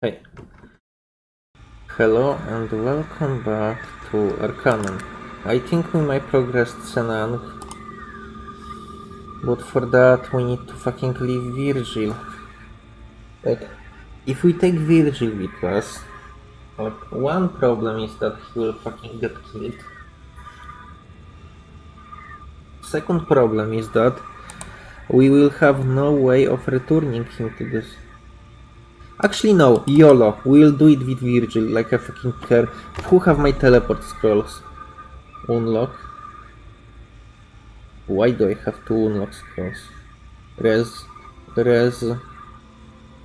Hey. Hello and welcome back to Arcanum. I think we might progress Tsen-Ang. But for that we need to fucking leave Virgil. Like, if we take Virgil with us, like, one problem is that he will fucking get killed. Second problem is that we will have no way of returning him to this. Actually, no, YOLO. We'll do it with Virgil, like I fucking care. Who have my teleport scrolls? Unlock. Why do I have two unlock scrolls? Res, res,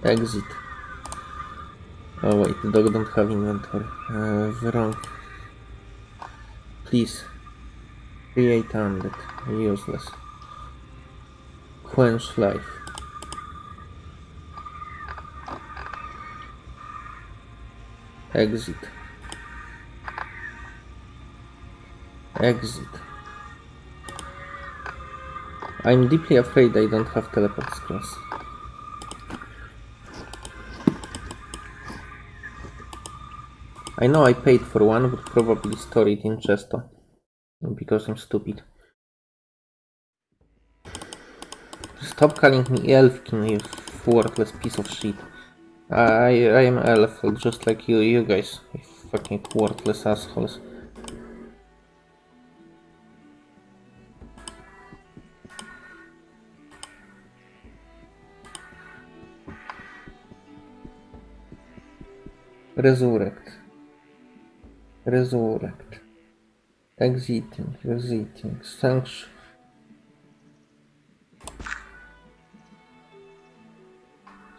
exit. Oh wait, the dog don't have inventory. Uh, wrong. Please. Create undead. Useless. Quench life. Exit. Exit. I'm deeply afraid I don't have teleport scrolls. I know I paid for one, but probably store it in Chesto. Because I'm stupid. Stop calling me Elfkin, you worthless piece of shit. I I am elf, just like you, you guys, you fucking worthless assholes. Resurrect. Resurrect. Exiting, exiting, sanction.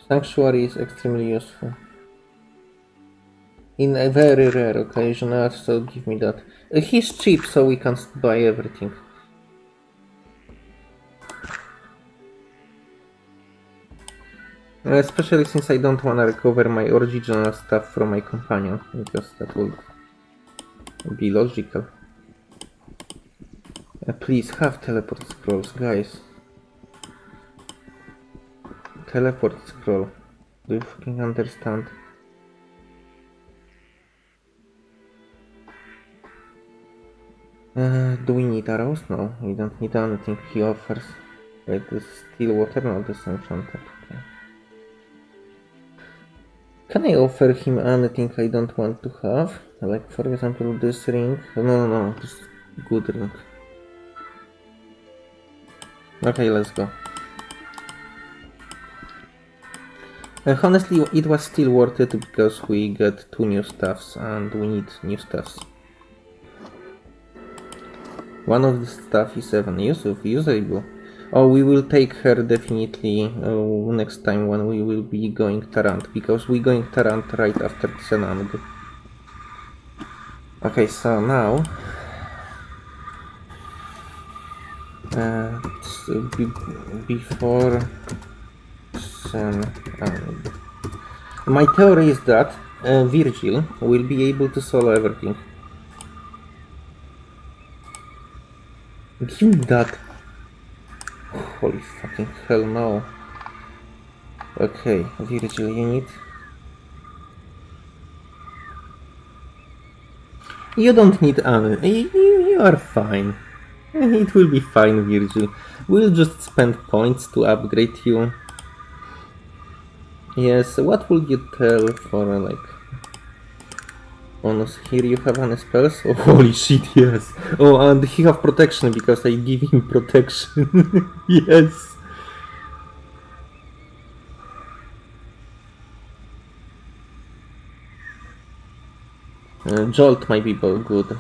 Sanctuary is extremely useful. In a very rare occasion, so give me that. Uh, he's cheap, so we can buy everything. Uh, especially since I don't want to recover my original stuff from my companion, because that would be logical. Uh, please have teleport scrolls, guys. Teleport scroll. Do you fucking understand? Uh, do we need arrows? No, we don't need anything he offers. Wait, this is still water? not this is enchanted. Okay. Can I offer him anything I don't want to have? Like, for example, this ring? No, no, no, this good ring. Okay, let's go. Uh, honestly, it was still worth it because we get two new stuffs and we need new stuffs. One of the stuff is even useful, usable. Oh, we will take her definitely uh, next time when we will be going Tarant, because we going Tarant right after Tsen-Ang. Okay, so now... Uh, before Tsen-Ang. My theory is that uh, Virgil will be able to solo everything. Give me that. Holy fucking hell no. Okay, Virgil, you need... You don't need any. You, you are fine. It will be fine, Virgil. We'll just spend points to upgrade you. Yes, what would you tell for like bonus? Here you have an spells? Oh holy shit, yes. Oh and he have protection because I give him protection. yes. Uh, Jolt my people, good.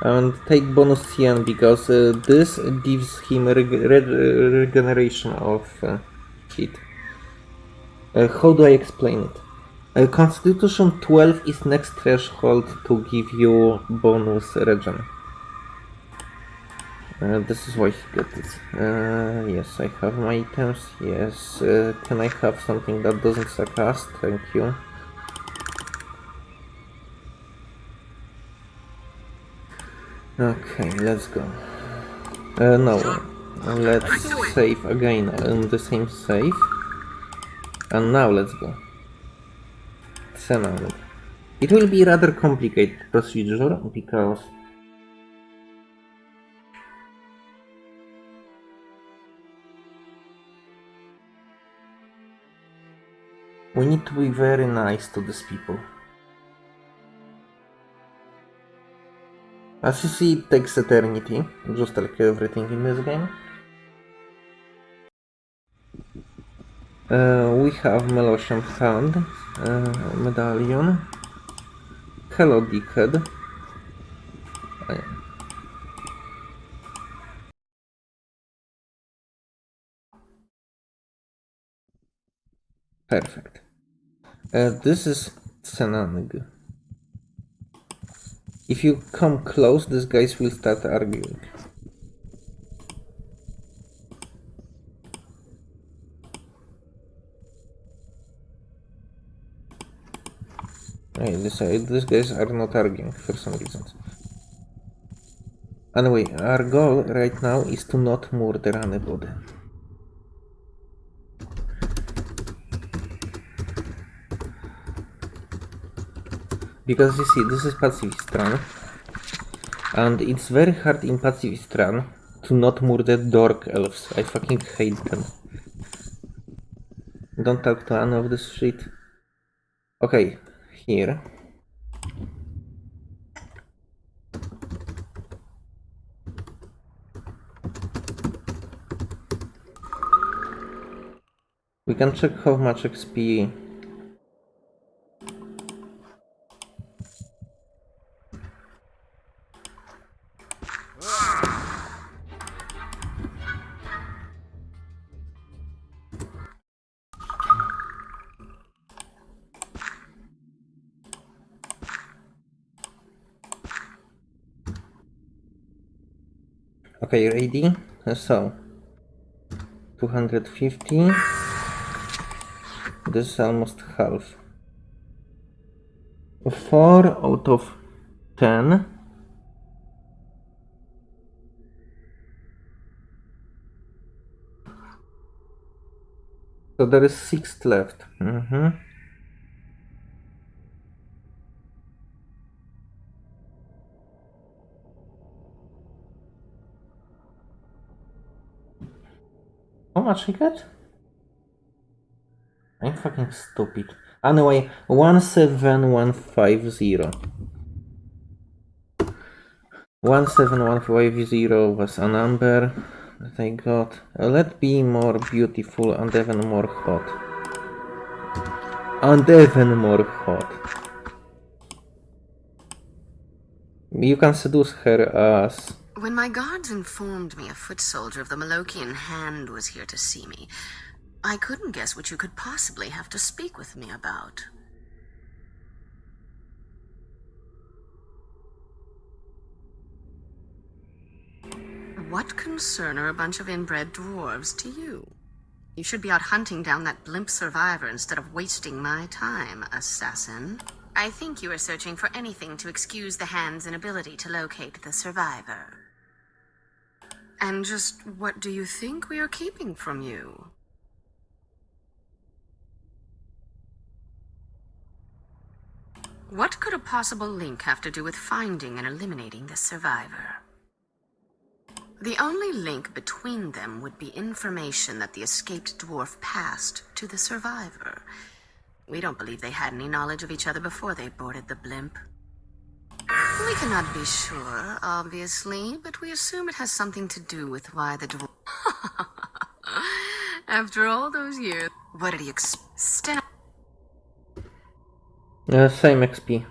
And take bonus CN because uh, this gives him reg reg regeneration of uh, heat. Uh, how do I explain it? Uh, Constitution 12 is next threshold to give you bonus regen. Uh, this is why he got it. Uh, yes, I have my items. Yes, uh, can I have something that doesn't suggest? Thank you. Okay, let's go. Uh, no, let's save again in the same save. And now let's go. Tsen-Ang. It will be rather complicated procedure because we need to be very nice to these people. As you see, it takes eternity, just like everything in this game. Uh, we have Molochean Hand, uh, Medallion, Hello Dickhead. Perfect. Uh, this is Tsen-Ang. If you come close, these guys will start arguing. Hey, these guys are not arguing for some reasons. Anyway, our goal right now is to not murder anybody. Because you see, this is pacifist run. And it's very hard in pacifist run to not murder dork elves. I fucking hate them. Don't talk to any of this shit. Okay, here. We can check how much XP Okay, ready? So, 250. This is almost half. 4 out of 10. So there is 6 left. Mm -hmm. Much I get? I'm fucking stupid. Anyway, 17150. 17150 was a number that I got. Uh, let be more beautiful and even more hot. And even more hot. You can seduce her as when my guards informed me a foot soldier of the Molochean hand was here to see me, I couldn't guess what you could possibly have to speak with me about. What concern are a bunch of inbred dwarves to you? You should be out hunting down that blimp survivor instead of wasting my time, assassin. I think you are searching for anything to excuse the hand's inability to locate the survivor. And just what do you think we are keeping from you? What could a possible link have to do with finding and eliminating the survivor? The only link between them would be information that the escaped dwarf passed to the survivor. We don't believe they had any knowledge of each other before they boarded the blimp. We cannot be sure, obviously, but we assume it has something to do with why the dwarf... After all those years, what did he expect? Uh, same XP.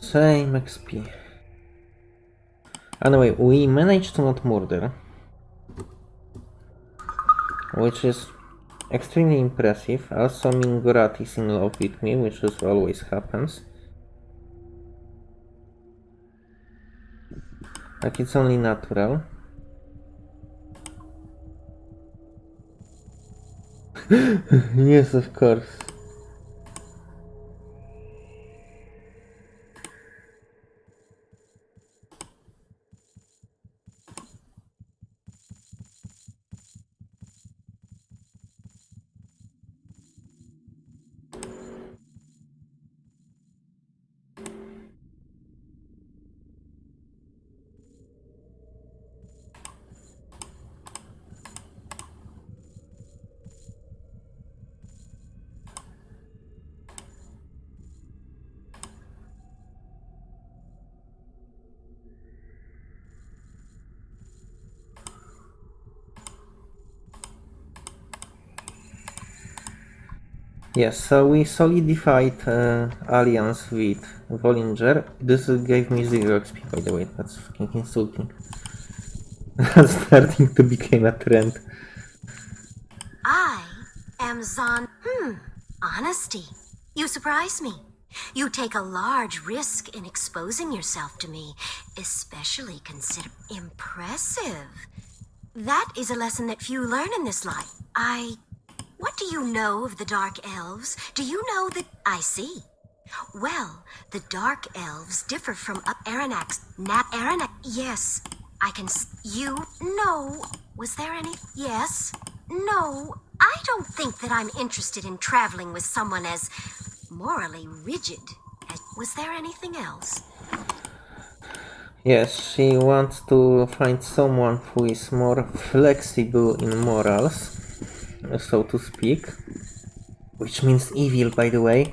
Same XP. Anyway, we managed to not murder. Which is extremely impressive. Also, Mingorat is in love with me, which is always happens. Like it's only natural. yes, of course. Yes, so we solidified uh, alliance with Volinger. This gave me zero XP, by the way. That's fucking insulting. That's starting to become a trend. I am Zon. Hmm. Honesty. You surprise me. You take a large risk in exposing yourself to me, especially consider impressive. That is a lesson that few learn in this life. I. What do you know of the Dark Elves? Do you know that I see? Well, the Dark Elves differ from up Arronax. Nat Arronax. Yes, I can. You. No. Was there any? Yes. No. I don't think that I'm interested in traveling with someone as morally rigid. as- Was there anything else? Yes, she wants to find someone who is more flexible in morals, so to speak. Which means evil, by the way.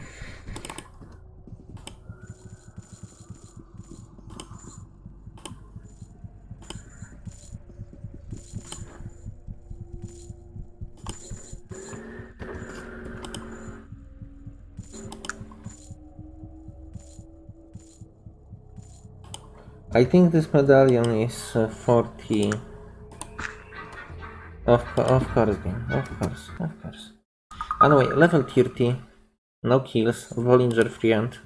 I think this medallion is uh, 40. Of, of course, game. Of course, of course. Anyway, level 30. No kills. Volinger friend.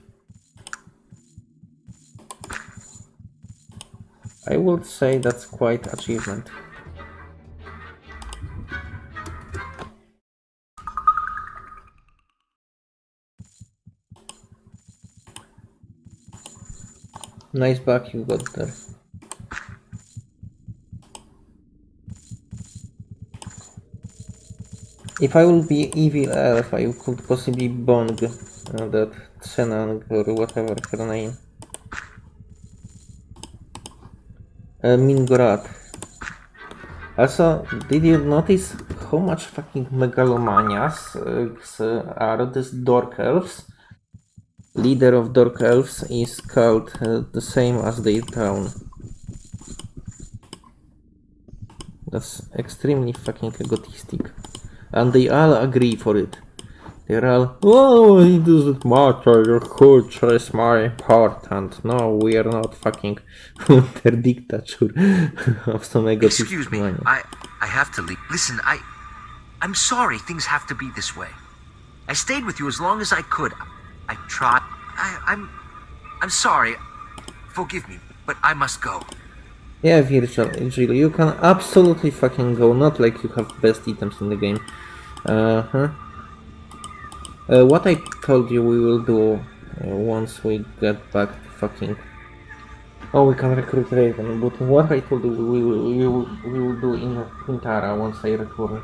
I would say that's quite achievement. Nice back you got there. If I will be evil elf, I could possibly bong uh, that Tsen-Ang or whatever her name. Uh, Mingorat. Also, did you notice how much fucking megalomanias uh, are these Dork Elves? Leader of Dork Elves is called uh, the same as their town. That's extremely fucking egotistic. And they all agree for it. They're all, oh, it doesn't matter, your culture is more important. No, we are not fucking under dictature of some egotistic Excuse me. I I have to leave. Listen, I I'm sorry things have to be this way. I stayed with you as long as I could. I tried. I I'm I'm sorry. Forgive me, but I must go. Yeah, Virtual, Jill, you can absolutely fucking go, not like you have best items in the game. Uh-huh. Uh, what I told you we will do uh, once we get back fucking... Oh, we can recruit Raven, but what I told you we will, we will, we will do in Qintarra once I return.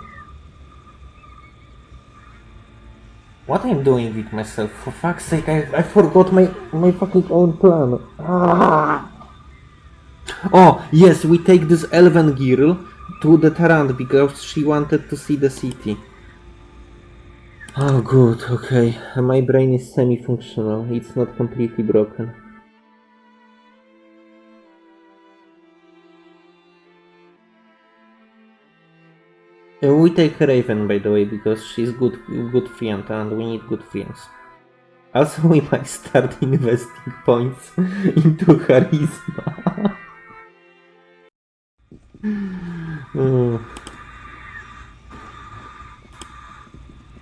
What I'm doing with myself? For fuck's sake, I, I forgot my, my fucking own plan. Ah! Oh, yes, we take this elven girl to the Tarant because she wanted to see the city. Oh, good, okay. My brain is semi-functional. It's not completely broken. Uh, We take Raven, by the way, because she's good, good friend, and we need good friends. Also, we might start investing points into charisma. Hmm.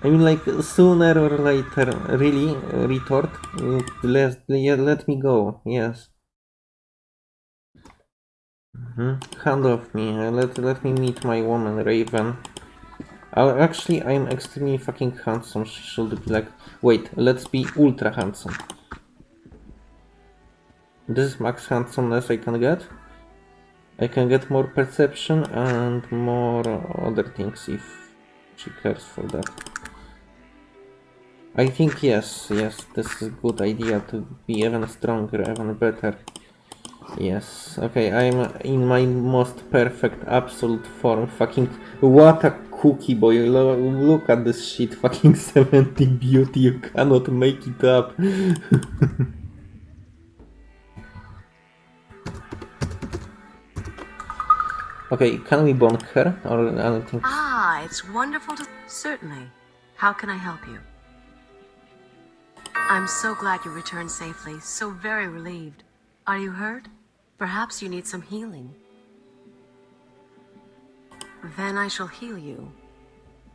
I mean, like sooner or later, really, uh, retort. Let let me go. Yes. hmm Hand off me. uh, Let let me meet my woman, Raven. Uh, actually, I'm extremely fucking handsome. She should be like. Wait, let's be ultra handsome. This is max handsomeness I can get. I can get more perception and more other things if she cares for that. I think yes, yes, this is a good idea to be even stronger, even better. Yes, okay, I'm in my most perfect, absolute form. Fucking, what a cookie boy, Lo- look at this shit, fucking 70 beauty, you cannot make it up. okay, can we bonk her or anything? Ah, it's wonderful to. Certainly. How can I help you? I'm so glad you returned safely. So very relieved. Are you hurt? Perhaps you need some healing. Then I shall heal you.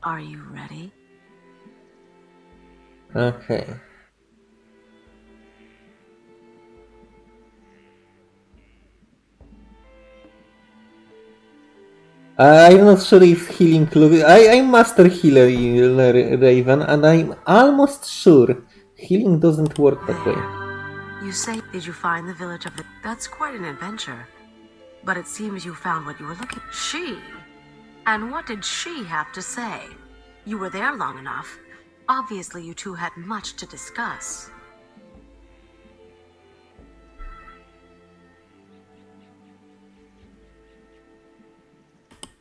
Are you ready? Okay. I'm not sure if healing look. I, I'm master healer Raven, and I'm almost sure healing doesn't work that way. You say, did you find the village of the... That's quite an adventure. But it seems you found what you were looking... She? And what did she have to say? You were there long enough. Obviously you two had much to discuss.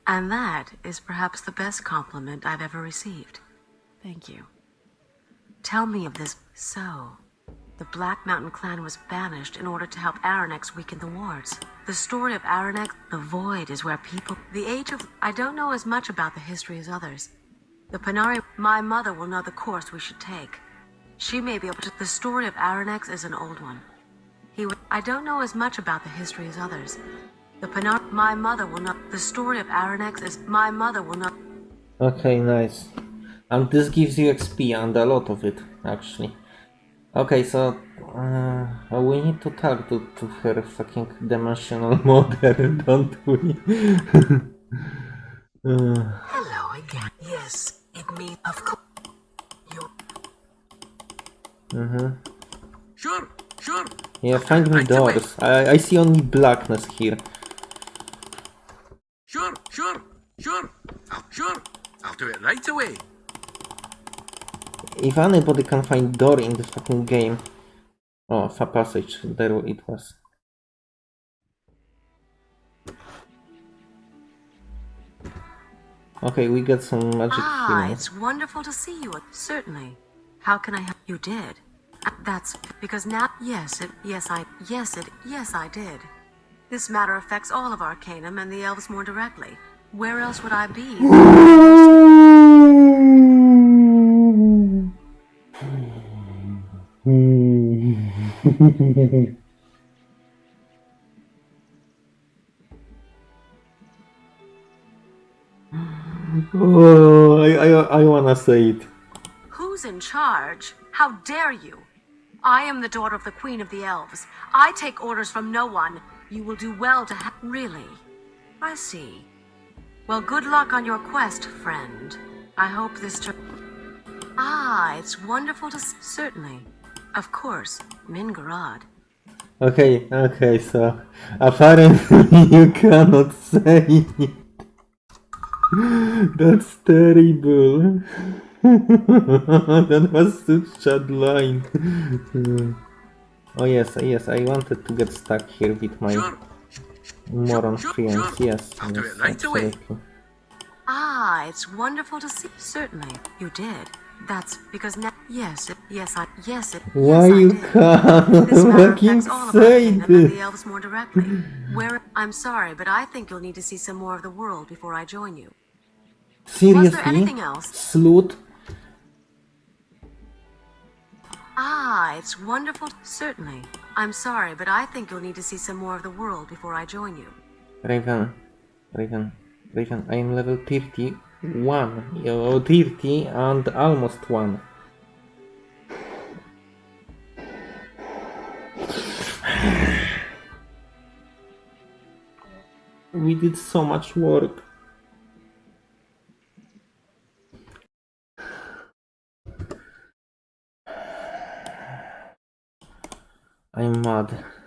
And that is perhaps the best compliment I've ever received. Thank you. Tell me of this. So, the Black Mountain clan was banished in order to help Arronax weaken the wards. The story of Arronax, the Void, is where people. The Age of. I don't know as much about the history as others. The Panarii. My mother will know the course we should take. She may be able to. The story of Arronax is an old one. He. I don't know as much about the history as others. The Panar. My mother will know. The story of Arronax is. My mother will not. Okay, nice. And this gives you XP and a lot of it, actually. Okay, so uh, we need to talk to, to her fucking dimensional mother, don't we? uh, Hello again. Yes, it means Of course. You. mhm. Sure, sure. Yeah, find me Right doors. I, I see only blackness here. Sure, sure, sure. I'll, sure. I'll do it right away. If anybody can find door in this fucking game. Oh, a passage. There it was. Okay, we got some magic Ah, healing. it's wonderful to see you. Certainly. How can I help? You did. That's because now. Yes, it. Yes, I. Yes, it. Yes, I did. This matter affects all of Arcanum and the elves more directly. Where else would I be? Oh, I, I, I wanna say it. Who's in charge? How dare you? I am the daughter of the Queen of the Elves. I take orders from no one. You will do well to ha- Really? I see. Well, good luck on your quest, friend. I hope this tur- Ah, it's wonderful to Certainly. Of course, Mingarad. Okay, okay, so apparently you cannot say it. That's terrible. that was such a line. Oh yes, yes, I wanted to get stuck here with my Sure. moron sure, friends. sure. Yes, I'll do yes, it right away. Ah, it's wonderful to see. Certainly, you did. That's because now. Yes, it, yes, I. Yes, it. Why yes, you did. can't This matter fucking affects all say Arcanum the elves more directly. Where I'm sorry, but I think you'll need to see some more of the world before I join you. Was there anything else? Slut? Ah, it's wonderful. Certainly. I'm sorry, but I think you'll need to see some more of the world before I join you. Raven, Raven, Raven, I am level 31, yo, 30 and almost 1. We did so much work.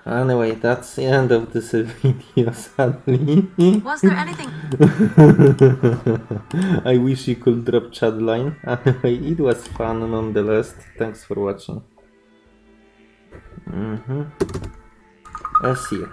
Anyway, that's the end of this video, sadly. Was there anything? I wish you could drop chat line. Anyway, it was fun nonetheless. Thanks for watching. Mm-hmm. Uh, see you.